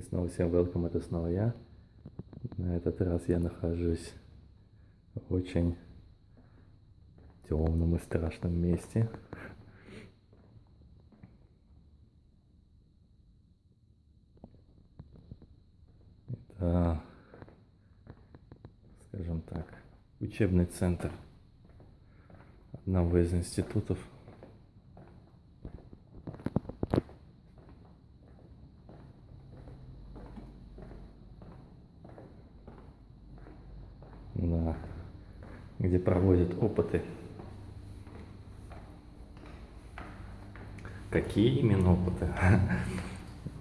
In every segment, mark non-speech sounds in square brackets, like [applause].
И снова всем welcome, это снова я. На этот раз я нахожусь в очень темном и страшном месте. Это, скажем так, учебный центр одного из институтов да, где проводят опыты. Какие именно опыты? [laughs]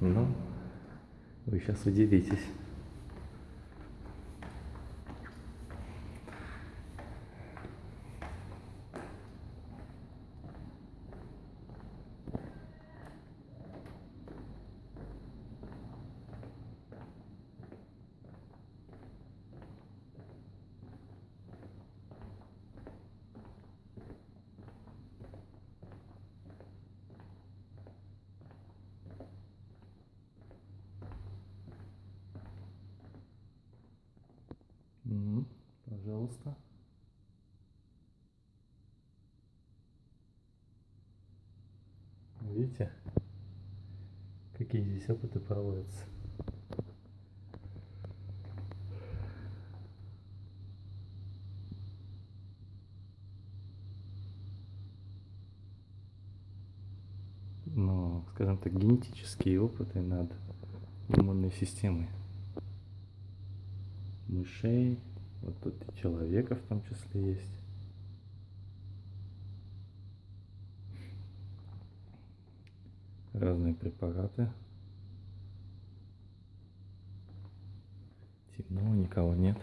Ну, вы сейчас удивитесь. Мгм. Пожалуйста. Видите, какие здесь опыты проводятся? Ну, скажем так, генетические опыты над иммунной системой мышей, вот тут и человека в том числе есть. Разные препараты. Темно, никого нет.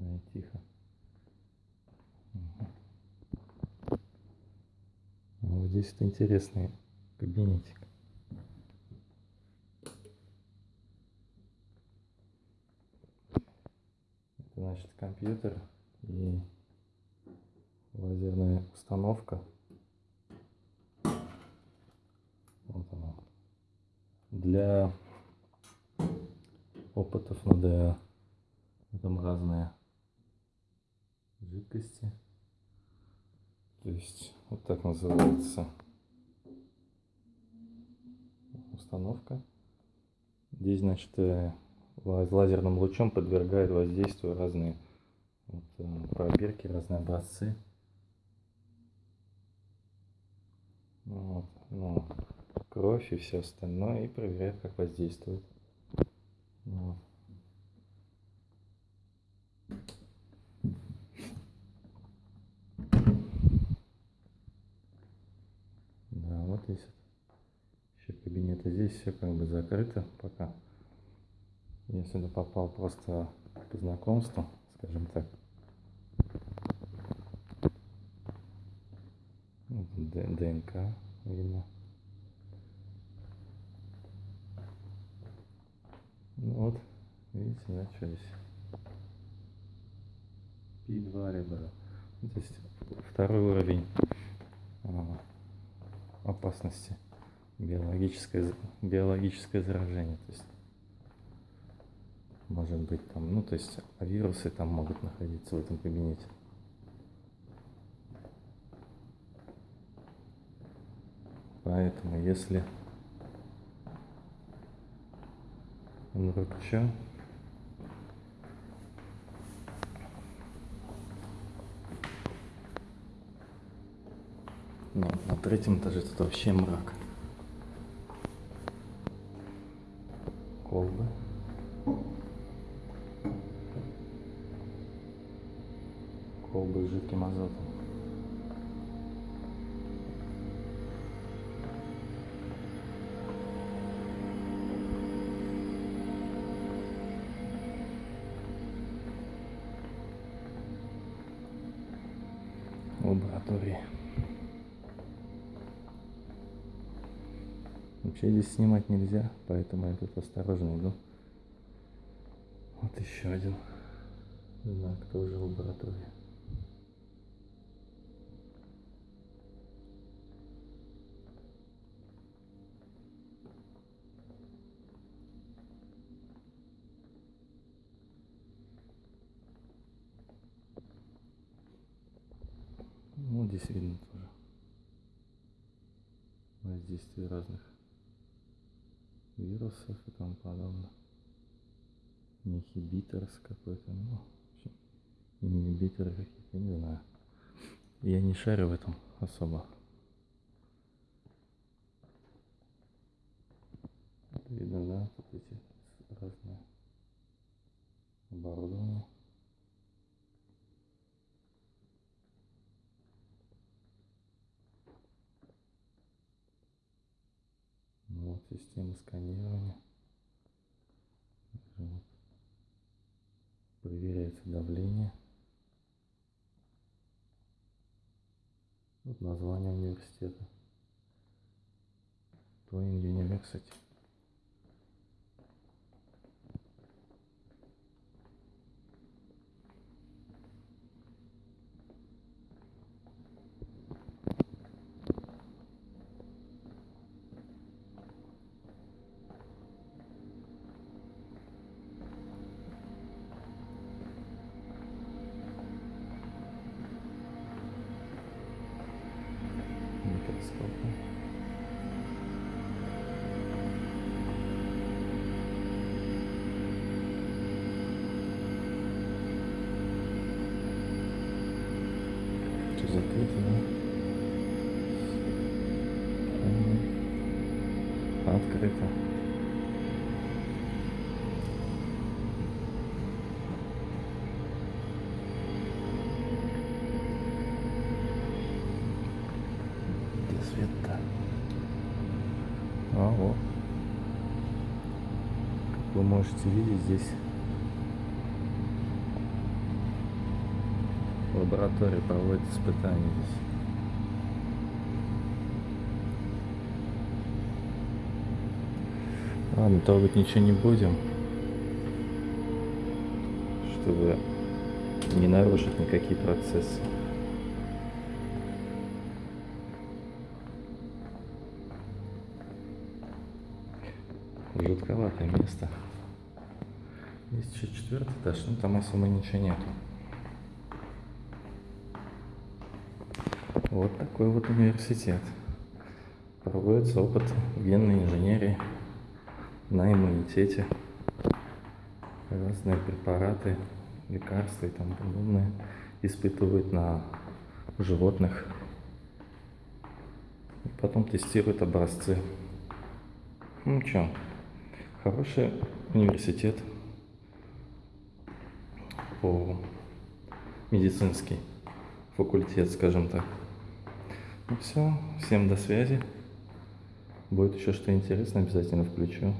Ай, тихо. А вот здесь вот интересный кабинетик. Значит компьютер и лазерная установка. Вот она. Для опытов над э, там разные жидкости. То есть вот так называется установка. Здесь, значит, э, лазерным лучом подвергают воздействию разные вот, э, пробирки, разные образцы. Вот, ну, кровь и все остальное, и проверяют, как воздействует. Вот. Да, вот есть еще кабинеты. Здесь все как бы закрыто пока. Я сюда попал просто по знакомству, скажем так. ДНК видно. Ну вот, видите, что здесь? Пи-2 ребра. Ну, То есть второй уровень а, опасности биологическое, биологическое заражение. То есть может быть там, ну то есть вирусы там могут находиться в этом кабинете. Поэтому если вдруг что, ну, на третьем этаже тут вообще мрак. Колбы. Азотом. Лаборатории. Вообще здесь снимать нельзя, поэтому я тут осторожно иду. Вот еще один знак, тоже здесь видно тоже воздействие разных вирусов и тому подобное. Инхибиторс какой-то, ну, ингибиторы какие-то, не знаю. Я не шарю в этом особо. Видно, да, тут эти разные оборудования. Ну, вот система сканирования. Вот. Проверяется давление. Вот название университета. Twin University. Открыто. Где свет-то? А, вот. Как вы можете видеть, здесь лаборатория проводит испытания здесь. Ладно, трогать ничего не будем, чтобы не нарушить никакие процессы. Жутковатое место. Есть еще четвертый этаж, но там особо ничего нету. Вот такой вот университет. Проводится опыт генной инженерии на иммунитете. Разные препараты, лекарства и тому подобное испытывают на животных. И потом тестируют образцы. Ну что, хороший университет по медицинский факультет, скажем так. Ну все, всем до связи. Будет еще что интересное, обязательно включу.